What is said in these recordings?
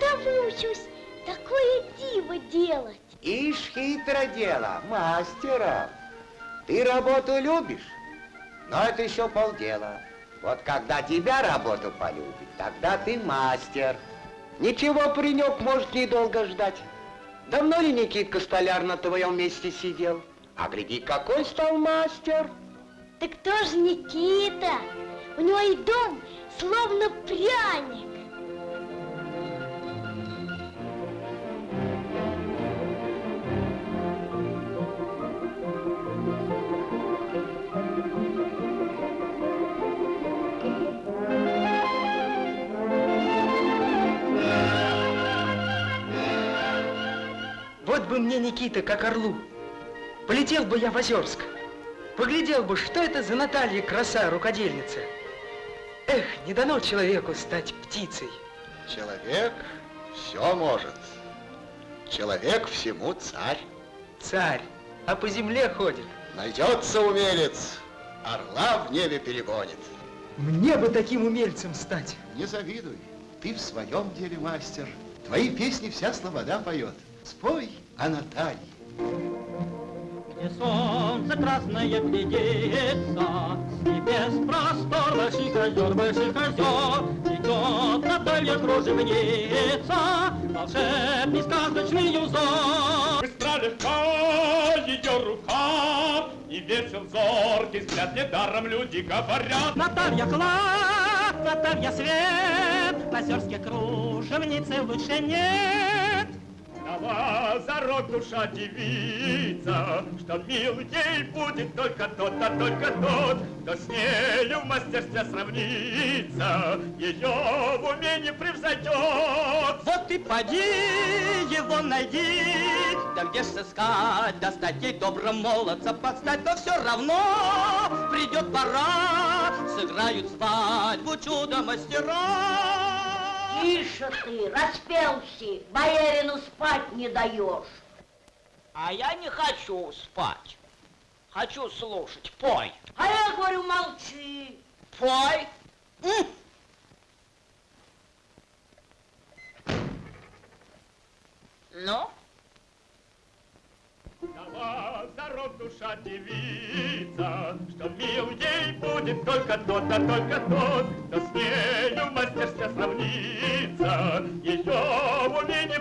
Когда выучусь такое диво делать? Ишь, хитро дело, мастером. Ты работу любишь, но это еще полдела. Вот когда тебя работу полюбит, тогда ты мастер. Ничего, паренек, может недолго ждать. Давно ли Никитка Столяр на твоем месте сидел? А гляди, какой стал мастер. Так кто же Никита? У него и дом словно пряник. Мне, Никита, как орлу. Полетел бы я в Озерск. Поглядел бы, что это за Наталья краса, рукодельница. Эх, не дано человеку стать птицей. Человек все может. Человек всему царь. Царь, а по земле ходит. Найдется умелец, орла в небе перегонит. Мне бы таким умельцем стать. Не завидуй, ты в своем деле мастер. Твои песни вся слобода поет. Спой о Наталье. Где солнце красное глядится, С небес простор больших озер, больших озер, Идет Наталья кружевница, Волшебный сказочный узор. Быстро легка ее рука, И весел зоркий взгляд, недаром люди говорят. Наталья клад, Наталья свет, На озерске кружевницы лучше нет. Дала зарок душа девица, Что мил ей будет только тот, а только тот, Кто с нею в мастерстве сравнится, Ее в уме не превзойдет. Вот и поди его найди, да где ж сыскать, достать ей добрым молодца подстать, но все равно придет пора, сыграют свадьбу чудо-мастера. Тише ты, распелся, боярину спать не даешь. А я не хочу спать. Хочу слушать. Пой. А я говорю, молчи. Пой. М. Ну? Душа девица, Что мил ей будет только тот, а только тот, Кто с нею в мастерстве сравнится, Ее в уме не!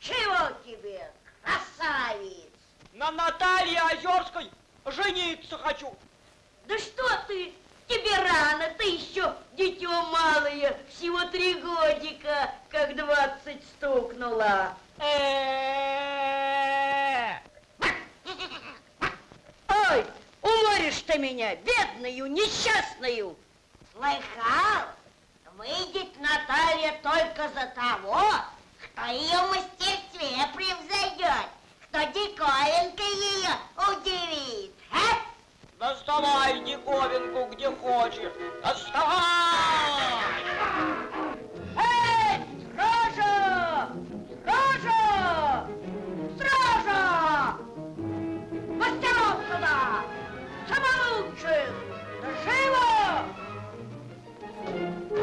Чего тебе, красавец? На Наталье Озерской жениться хочу. Да что ты, тебе рано, ты еще дитё малое, всего три годика, как двадцать стукнула. Э-э-э. Ты меня, бедную, несчастную. Слыхал? Выйдет Наталья только за того, кто ее мастерстве превзойдет, кто диковинкой ее удивит, а? Доставай диковинку где хочешь. Доставай! Самолучших! Да живо!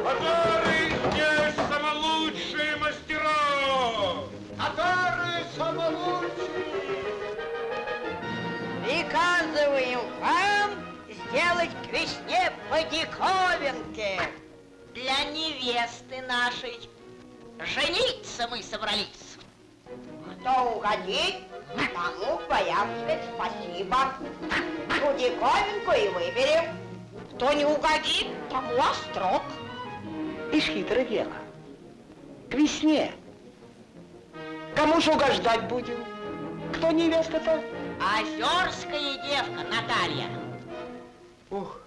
Которые здесь самолучшие мастера! Которые самолучшие! Приказываем вам сделать к весне по диковинке. Для невесты нашей. Жениться мы собрались. Кто угодит, тому боям сказать спасибо. Ту диковинку и выберем. Кто не угодит, тому острог. Ишь, хитро дело. К весне. Кому ж угождать будем? Кто невеста-то? Озерская девка Наталья. Ух,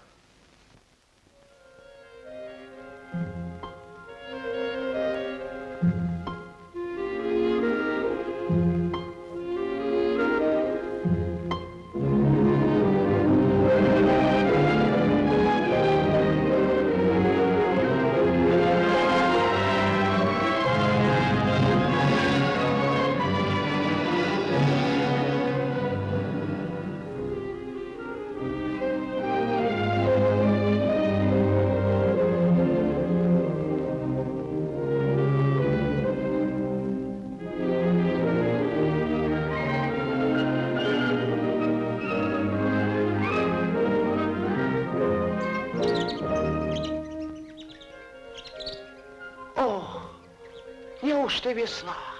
весна.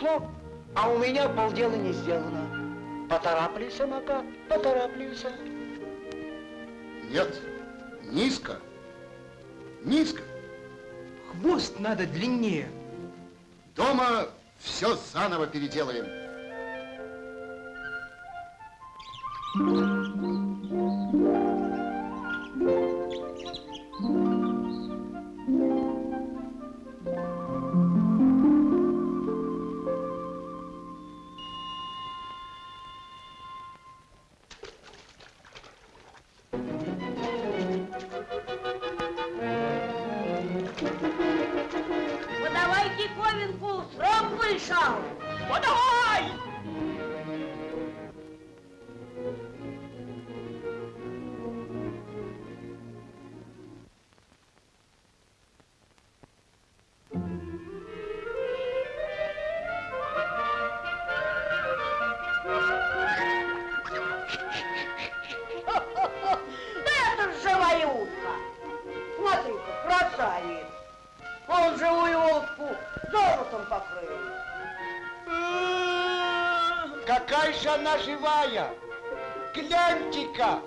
Ушло, а у меня полдела не сделано. Потороплюсь, Мака, потороплюсь. Нет, низко. Низко. Хвост надо длиннее. Дома все заново переделаем. Подавай диковинку, срок вышел. Подавай! Какая же она живая! Гляньте-ка!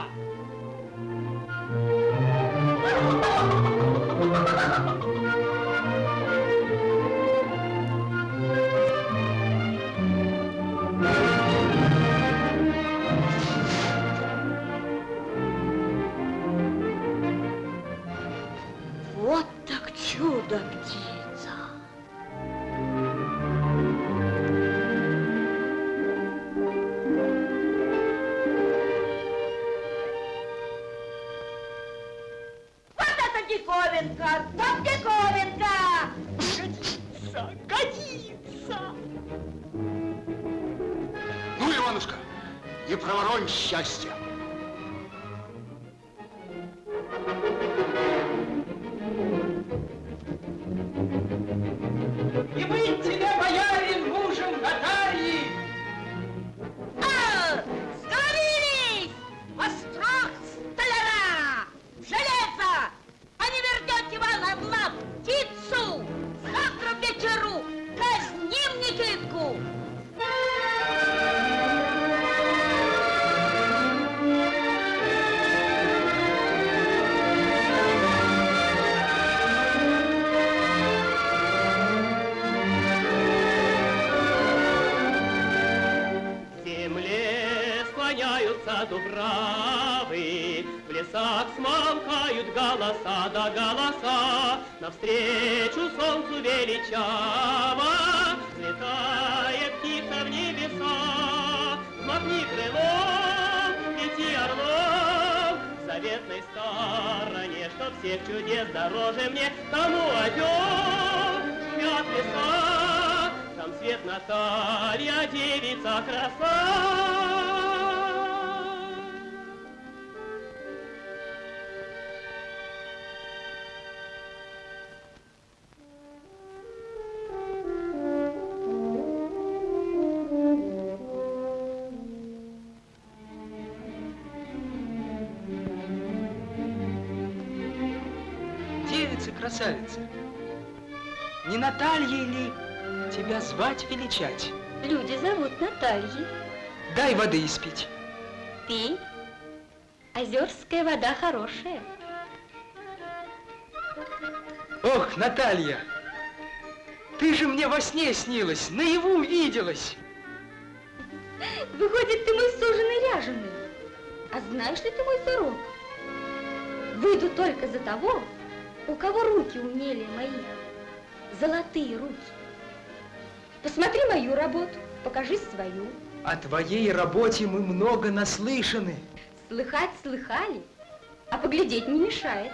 Ha ha ha ha! Не проворонь счастья. Дубравы, В лесах смолкают голоса да голоса, Навстречу солнцу величаво Взлетает птица в небеса. Взмахни крылом, лети орлом, В заветной стороне, Что всех чудес дороже мне, Тому озер шумят леса, Там свет Наталья, девица краса. Звать величать? Люди зовут Натальей. Дай воды испить. Пей. Озерская вода хорошая. Ох, Наталья, ты же мне во сне снилась, наяву виделась. Выходит, ты мой суженый ряженый. А знаешь ли ты мой зарок? Выйду только за того, у кого руки умнее моих. Золотые руки. Посмотри мою работу, покажи свою. О твоей работе мы много наслышаны. Слыхать слыхали, а поглядеть не мешает.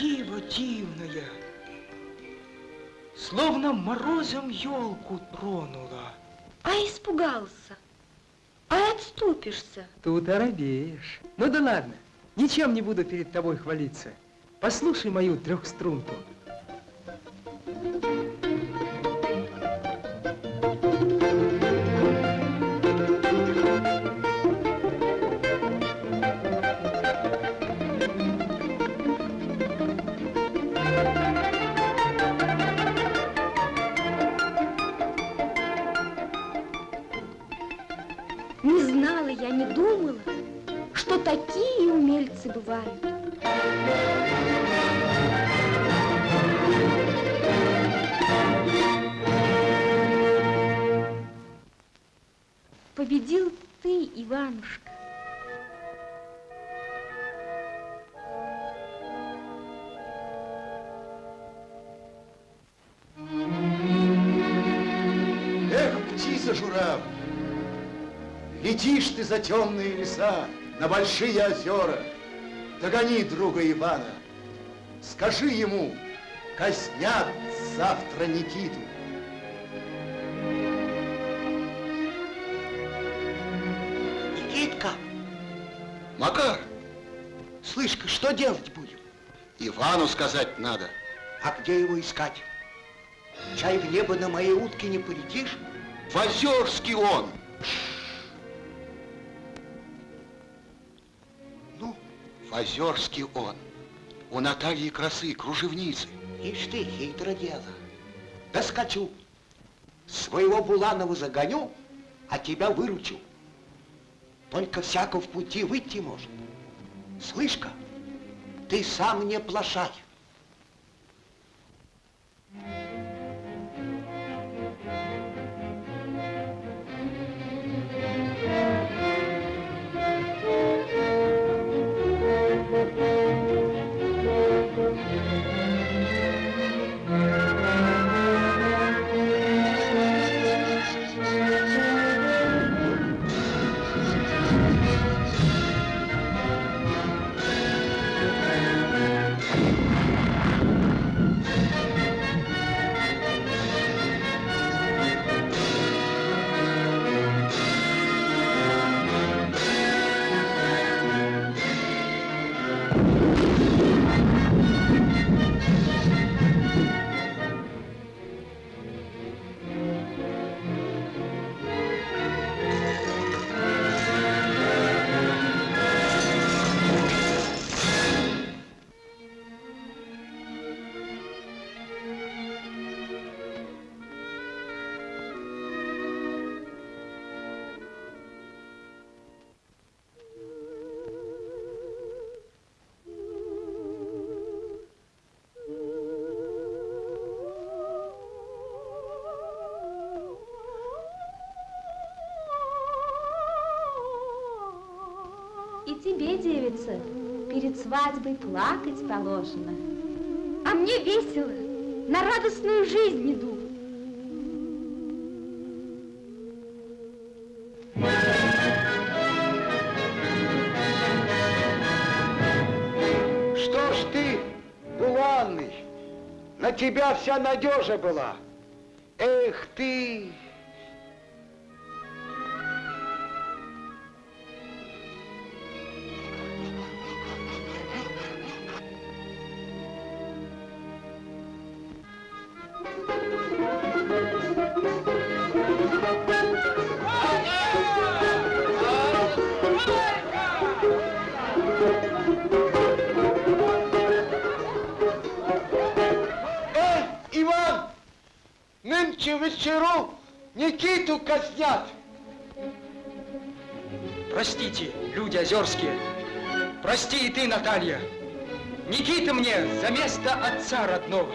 Диво дивное, словно морозом елку тронула. А испугался, а отступишься. Тут оробеешь. Ну да ладно, ничем не буду перед тобой хвалиться. Послушай мою трехструнку. Не птица журавль, летишь ты за темные леса, на большие озера. Догони друга Ивана, скажи ему, казнят завтра Никиту. Никитка! Макар! Слышь-ка, что делать будем? Ивану сказать надо. А где его искать? Чай в небо на моей утке не полетишь? В Озерске он. Ну, В Озерске он. У Натальи Красы, кружевницы. ишь ты, хитро дело. Доскочу. Своего Буланова загоню, а тебя выручу. Только всяко в пути выйти может. Слышь-ка, ты сам не плашай. И тебе, девица, перед свадьбой плакать положено. А мне весело, на радостную жизнь иду. Что ж ты, Буланный, на тебя вся надежа была. Эх ты! Вечеру Никиту казнят! Простите, люди озерские. Прости и ты, Наталья. Никита мне за место отца родного.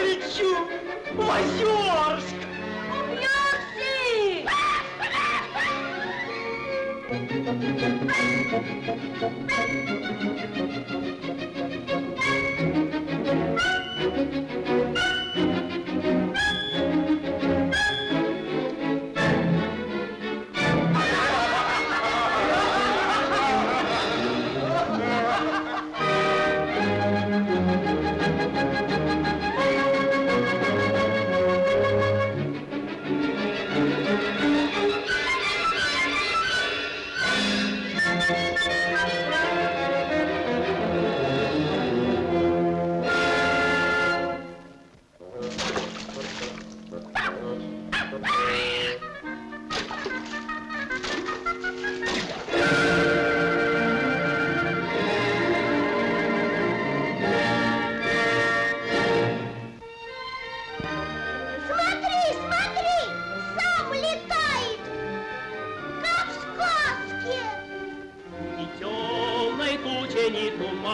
Полечу в Озерск. Мерси!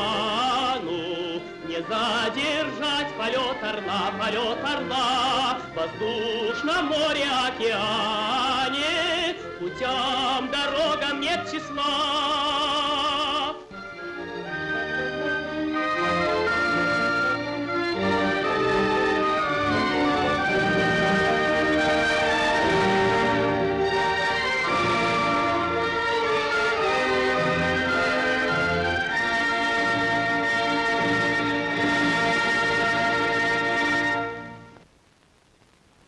Ни туману Не задержать полет орла, полет орла В воздушном море, океане. Путям, дорогам нет числа